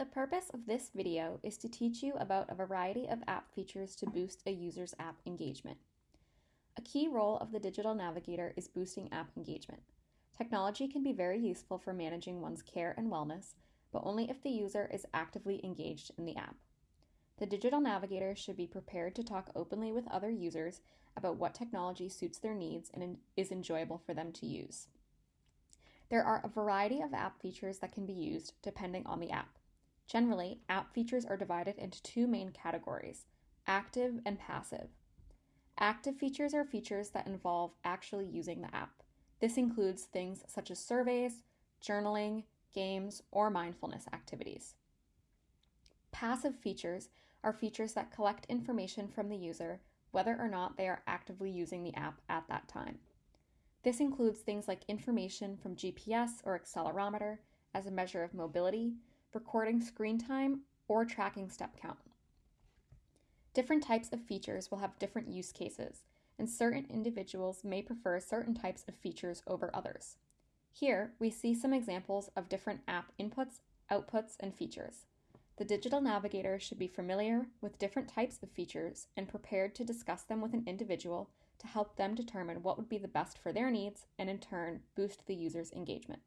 The purpose of this video is to teach you about a variety of app features to boost a user's app engagement. A key role of the Digital Navigator is boosting app engagement. Technology can be very useful for managing one's care and wellness, but only if the user is actively engaged in the app. The Digital Navigator should be prepared to talk openly with other users about what technology suits their needs and is enjoyable for them to use. There are a variety of app features that can be used depending on the app. Generally, app features are divided into two main categories active and passive. Active features are features that involve actually using the app. This includes things such as surveys, journaling, games, or mindfulness activities. Passive features are features that collect information from the user whether or not they are actively using the app at that time. This includes things like information from GPS or accelerometer as a measure of mobility, recording screen time, or tracking step count. Different types of features will have different use cases, and certain individuals may prefer certain types of features over others. Here, we see some examples of different app inputs, outputs, and features. The digital navigator should be familiar with different types of features and prepared to discuss them with an individual to help them determine what would be the best for their needs and in turn boost the user's engagement.